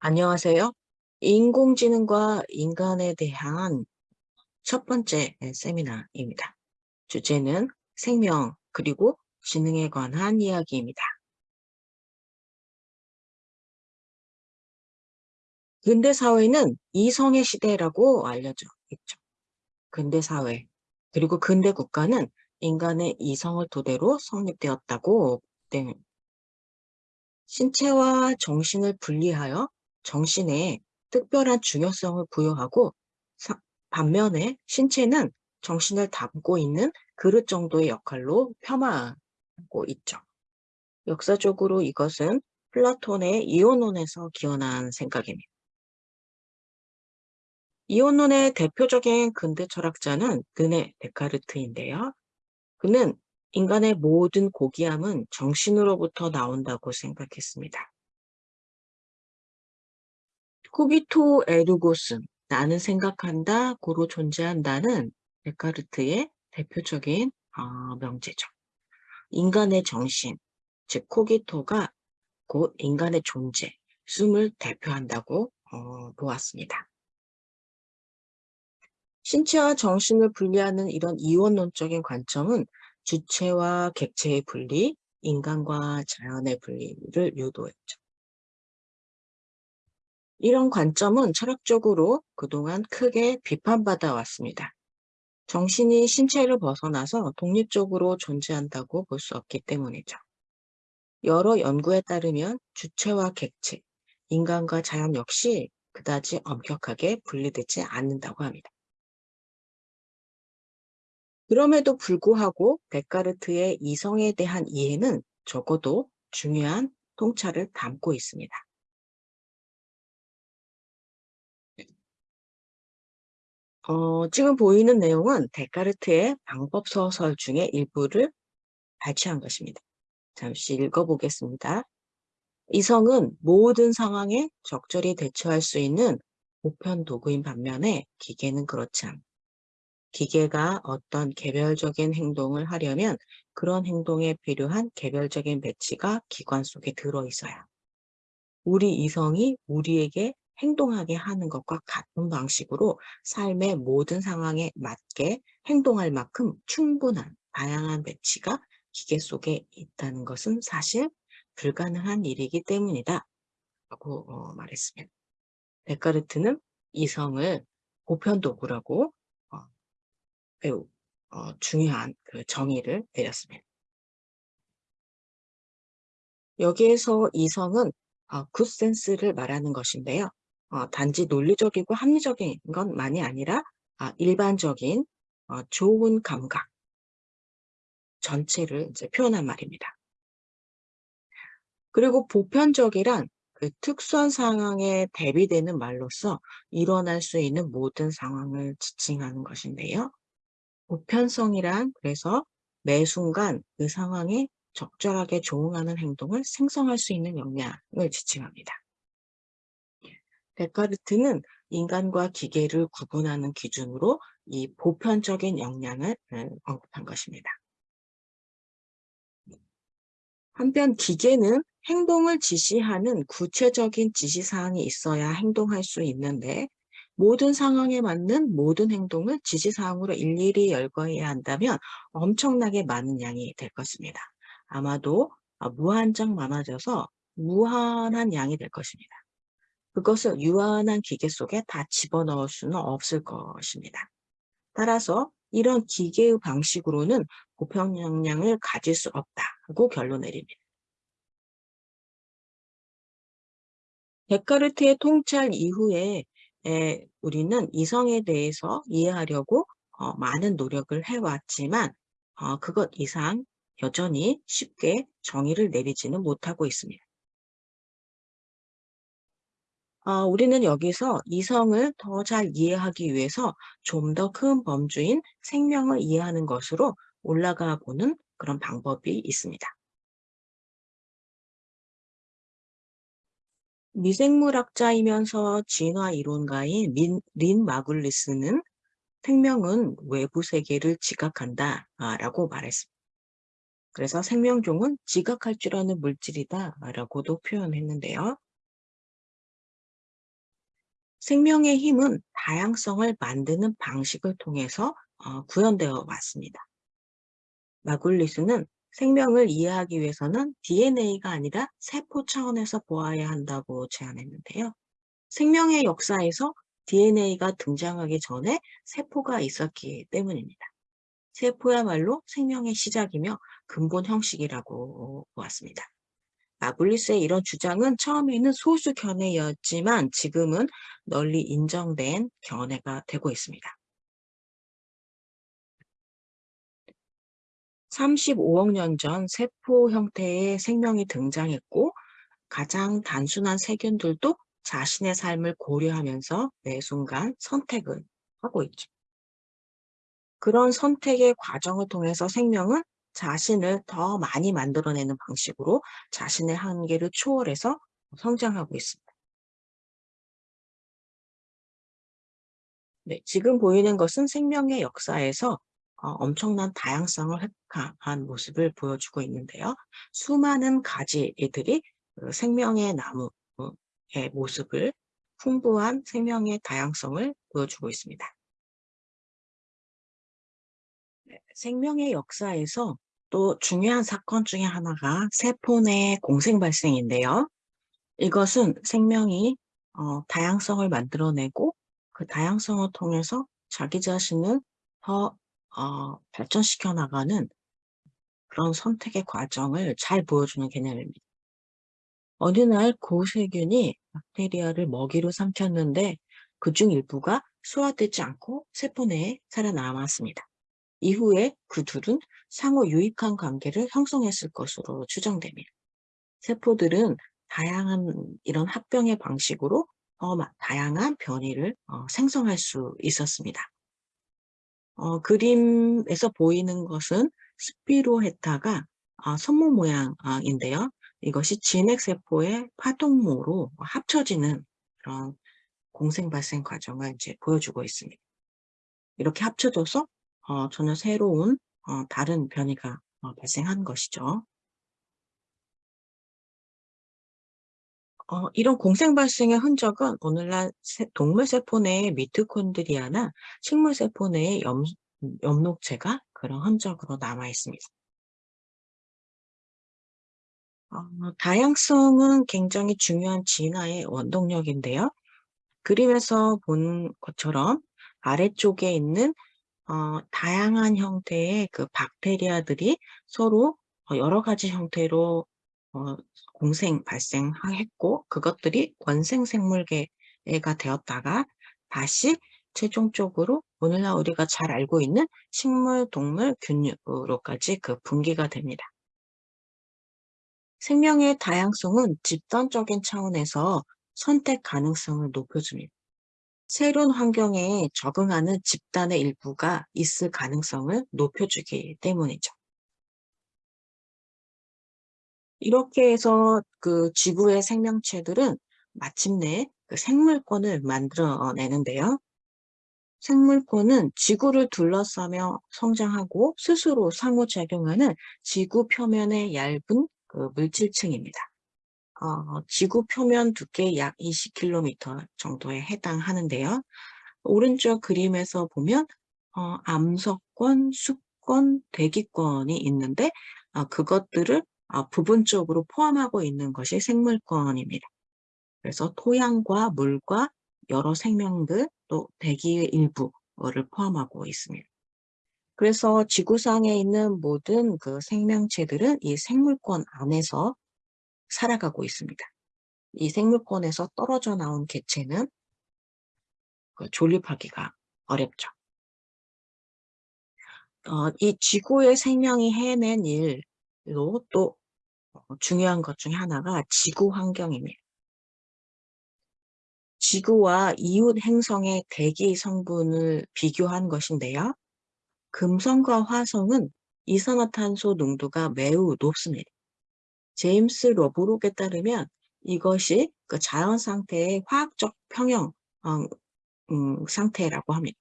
안녕하세요. 인공지능과 인간에 대한 첫 번째 세미나입니다. 주제는 생명 그리고 지능에 관한 이야기입니다. 근대 사회는 이성의 시대라고 알려져 있죠. 근대 사회 그리고 근대 국가는 인간의 이성을 토대로 성립되었다고 네. 신체와 정신을 분리하여 정신에 특별한 중요성을 부여하고 반면에 신체는 정신을 담고 있는 그릇 정도의 역할로 폄하하고 있죠. 역사적으로 이것은 플라톤의 이혼론에서 기원한 생각입니다. 이혼론의 대표적인 근대 철학자는 르네 데카르트인데요. 그는 인간의 모든 고귀함은 정신으로부터 나온다고 생각했습니다. 코기토 에르고스, 나는 생각한다, 고로 존재한다는 데카르트의 대표적인 어, 명제죠. 인간의 정신, 즉 코기토가 곧 인간의 존재, 숨을 대표한다고 어, 보았습니다. 신체와 정신을 분리하는 이런 이원론적인 관점은 주체와 객체의 분리, 인간과 자연의 분리를 유도했죠. 이런 관점은 철학적으로 그동안 크게 비판받아 왔습니다. 정신이 신체를 벗어나서 독립적으로 존재한다고 볼 수 없기 때문이죠. 여러 연구에 따르면 주체와 객체, 인간과 자연 역시 그다지 엄격하게 분리되지 않는다고 합니다. 그럼에도 불구하고 데카르트의 이성에 대한 이해는 적어도 중요한 통찰을 담고 있습니다. 어, 지금 보이는 내용은 데카르트의 방법 소설 중에 일부를 발췌한 것입니다. 잠시 읽어보겠습니다. 이성은 모든 상황에 적절히 대처할 수 있는 보편 도구인 반면에 기계는 그렇지 않다. 기계가 어떤 개별적인 행동을 하려면 그런 행동에 필요한 개별적인 배치가 기관 속에 들어있어요. 우리 이성이 우리에게 행동하게 하는 것과 같은 방식으로 삶의 모든 상황에 맞게 행동할 만큼 충분한 다양한 배치가 기계 속에 있다는 것은 사실 불가능한 일이기 때문이다. 라고 어, 말했습니다. 데카르트는 이성을 보편도구라고 어, 매우 어, 중요한 그 정의를 내렸습니다. 여기에서 이성은 어, 굿센스를 말하는 것인데요. 어, 단지 논리적이고 합리적인 것만이 아니라 아, 일반적인 어, 좋은 감각 전체를 이제 표현한 말입니다. 그리고 보편적이란 그 특수한 상황에 대비되는 말로서 일어날 수 있는 모든 상황을 지칭하는 것인데요. 보편성이란 그래서 매 순간 그 상황에 적절하게 조응하는 행동을 생성할 수 있는 역량을 지칭합니다. 데카르트는 인간과 기계를 구분하는 기준으로 이 보편적인 역량을 언급한 것입니다. 한편 기계는 행동을 지시하는 구체적인 지시사항이 있어야 행동할 수 있는데 모든 상황에 맞는 모든 행동을 지시사항으로 일일이 열거해야 한다면 엄청나게 많은 양이 될 것입니다. 아마도 무한정 많아져서 무한한 양이 될 것입니다. 그것을 유한한 기계 속에 다 집어넣을 수는 없을 것입니다. 따라서 이런 기계의 방식으로는 보편 역량을 가질 수 없다고 결론 내립니다. 데카르트의 통찰 이후에 우리는 이성에 대해서 이해하려고 어, 많은 노력을 해왔지만 어, 그것 이상 여전히 쉽게 정의를 내리지는 못하고 있습니다. 어, 우리는 여기서 이성을 더 잘 이해하기 위해서 좀 더 큰 범주인 생명을 이해하는 것으로 올라가 보는 그런 방법이 있습니다. 미생물학자이면서 진화 이론가인 린, 린 마굴리스는 생명은 외부 세계를 지각한다 라고 말했습니다. 그래서 생명종은 지각할 줄 아는 물질이다 라고도 표현했는데요. 생명의 힘은 다양성을 만드는 방식을 통해서 어, 구현되어 왔습니다. 마굴리스는 생명을 이해하기 위해서는 DNA가 아니라 세포 차원에서 보아야 한다고 제안했는데요. 생명의 역사에서 DNA가 등장하기 전에 세포가 있었기 때문입니다. 세포야말로 생명의 시작이며 근본 형식이라고 보았습니다. 마블리스의 이런 주장은 처음에는 소수 견해였지만 지금은 널리 인정된 견해가 되고 있습니다. 35억 년 전 세포 형태의 생명이 등장했고 가장 단순한 세균들도 자신의 삶을 고려하면서 매 순간 선택을 하고 있죠. 그런 선택의 과정을 통해서 생명은 자신을 더 많이 만들어내는 방식으로 자신의 한계를 초월해서 성장하고 있습니다. 네, 지금 보이는 것은 생명의 역사에서 어, 엄청난 다양성을 획득한 모습을 보여주고 있는데요. 수많은 가지들이 그 생명의 나무의 모습을 풍부한 생명의 다양성을 보여주고 있습니다. 네, 생명의 역사에서 또 중요한 사건 중에 하나가 세포 내 공생 발생인데요. 이것은 생명이 어, 다양성을 만들어내고 그 다양성을 통해서 자기 자신을 더 어, 발전시켜 나가는 그런 선택의 과정을 잘 보여주는 개념입니다. 어느 날 고세균이 박테리아를 먹이로 삼켰는데 그 중 일부가 소화되지 않고 세포 내에 살아남았습니다. 이후에 그 둘은 상호 유익한 관계를 형성했을 것으로 추정됩니다. 세포들은 다양한 이런 합병의 방식으로 어, 다양한 변이를 어, 생성할 수 있었습니다. 어, 그림에서 보이는 것은 스피로헤타가 어, 선물 모양인데요. 이것이 진핵세포의 파동모로 합쳐지는 그런 공생 발생 과정을 이제 보여주고 있습니다. 이렇게 합쳐져서 어, 전혀 새로운 어, 다른 변이가 어, 발생한 것이죠. 어, 이런 공생 발생의 흔적은 오늘날 동물 세포 내의 미토콘드리아나 식물 세포 내의 염, 녹체가 그런 흔적으로 남아 있습니다. 어, 다양성은 굉장히 중요한 진화의 원동력인데요. 그림에서 본 것처럼 아래쪽에 있는 어, 다양한 형태의 그 박테리아들이 서로 어, 여러 가지 형태로 어, 공생 발생했고 그것들이 원생 생물계가 되었다가 다시 최종적으로 오늘날 우리가 잘 알고 있는 식물, 동물, 균류로까지 그 분기가 됩니다. 생명의 다양성은 집단적인 차원에서 선택 가능성을 높여줍니다. 새로운 환경에 적응하는 집단의 일부가 있을 가능성을 높여주기 때문이죠. 이렇게 해서 그 지구의 생명체들은 마침내 그 생물권을 만들어내는데요. 생물권은 지구를 둘러싸며 성장하고 스스로 상호작용하는 지구 표면의 얇은 그 물질층입니다. 어, 지구 표면 두께 약 20km 정도에 해당하는데요. 오른쪽 그림에서 보면 어, 암석권, 숲권, 대기권이 있는데 어, 그것들을 어, 부분적으로 포함하고 있는 것이 생물권입니다. 그래서 토양과 물과 여러 생명들 또 대기의 일부를 포함하고 있습니다. 그래서 지구상에 있는 모든 그 생명체들은 이 생물권 안에서 살아가고 있습니다. 이 생물권에서 떨어져 나온 개체는 그 존립하기가 어렵죠. 어, 이 지구의 생명이 해낸 일로 또 어, 중요한 것 중에 하나가 지구 환경입니다. 지구와 이웃 행성의 대기 성분을 비교한 것인데요. 금성과 화성은 이산화탄소 농도가 매우 높습니다. 제임스 러브록에 따르면 이것이 그 자연 상태의 화학적 평형 어, 음, 상태라고 합니다.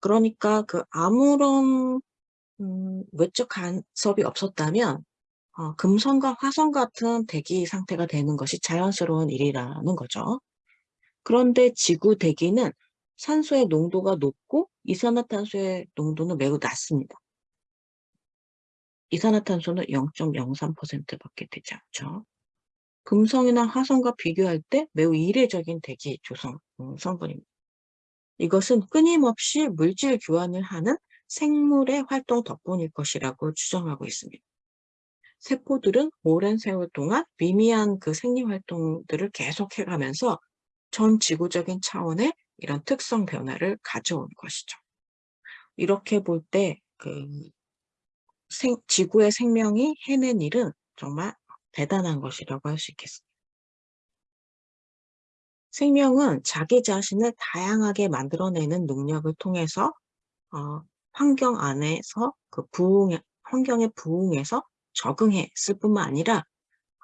그러니까 그 아무런 음, 외적 간섭이 없었다면 어, 금성과 화성 같은 대기 상태가 되는 것이 자연스러운 일이라는 거죠. 그런데 지구 대기는 산소의 농도가 높고 이산화탄소의 농도는 매우 낮습니다. 이산화탄소는 0.03% 밖에 되지 않죠. 금성이나 화성과 비교할 때 매우 이례적인 대기 조성 음, 성분입니다. 이것은 끊임없이 물질 교환을 하는 생물의 활동 덕분일 것이라고 추정하고 있습니다. 세포들은 오랜 세월 동안 미미한 그 생리 활동들을 계속해가면서 전 지구적인 차원의 이런 특성 변화를 가져온 것이죠. 이렇게 볼때그 지구의 생명이 해낸 일은 정말 대단한 것이라고 할 수 있겠습니다. 생명은 자기 자신을 다양하게 만들어내는 능력을 통해서 어, 환경 안에서 그 부흥, 환경에 부응해서 적응했을 뿐만 아니라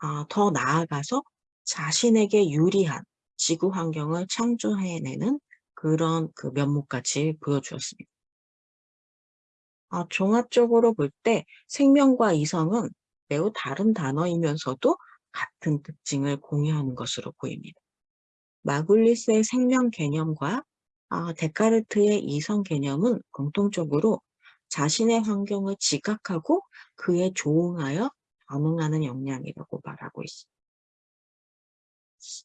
어, 더 나아가서 자신에게 유리한 지구 환경을 창조해내는 그런 그 면목까지 보여주었습니다. 아, 종합적으로 볼 때 생명과 이성은 매우 다른 단어이면서도 같은 특징을 공유하는 것으로 보입니다. 마굴리스의 생명 개념과 아, 데카르트의 이성 개념은 공통적으로 자신의 환경을 지각하고 그에 조응하여 반응하는 역량이라고 말하고 있습니다.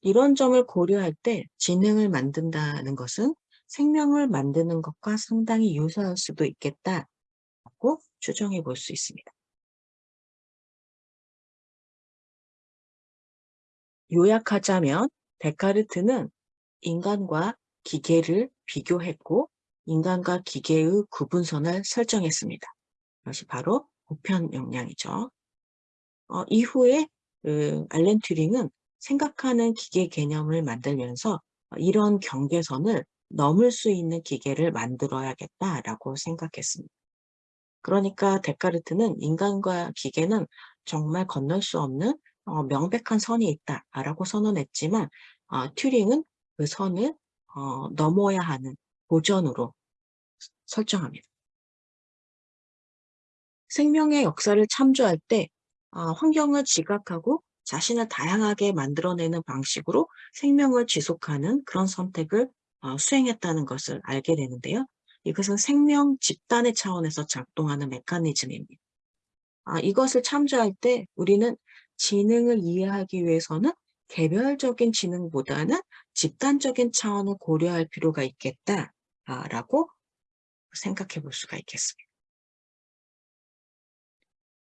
이런 점을 고려할 때 지능을 만든다는 것은 생명을 만드는 것과 상당히 유사할 수도 있겠다 고 추정해 볼 수 있습니다. 요약하자면 데카르트는 인간과 기계를 비교했고 인간과 기계의 구분선을 설정했습니다. 이것이 바로 보편 역량이죠. 어, 이후에 그 알렌 튜링은 생각하는 기계 개념을 만들면서 이런 경계선을 넘을 수 있는 기계를 만들어야겠다라고 생각했습니다. 그러니까 데카르트는 인간과 기계는 정말 건널 수 없는 어, 명백한 선이 있다라고 선언했지만 어, 튜링은 그 선을 어, 넘어야 하는 고전으로 설정합니다. 생명의 역사를 참조할 때 어, 환경을 지각하고 자신을 다양하게 만들어내는 방식으로 생명을 지속하는 그런 선택을 어, 수행했다는 것을 알게 되는데요. 이것은 생명 집단의 차원에서 작동하는 메커니즘입니다. 아, 이것을 참조할 때 우리는 지능을 이해하기 위해서는 개별적인 지능보다는 집단적인 차원을 고려할 필요가 있겠다라고 생각해 볼 수가 있겠습니다.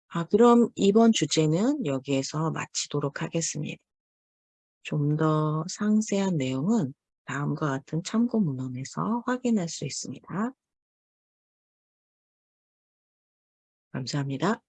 아, 그럼 이번 주제는 여기에서 마치도록 하겠습니다. 좀 더 상세한 내용은 다음과 같은 참고 문헌에서 확인할 수 있습니다. 감사합니다.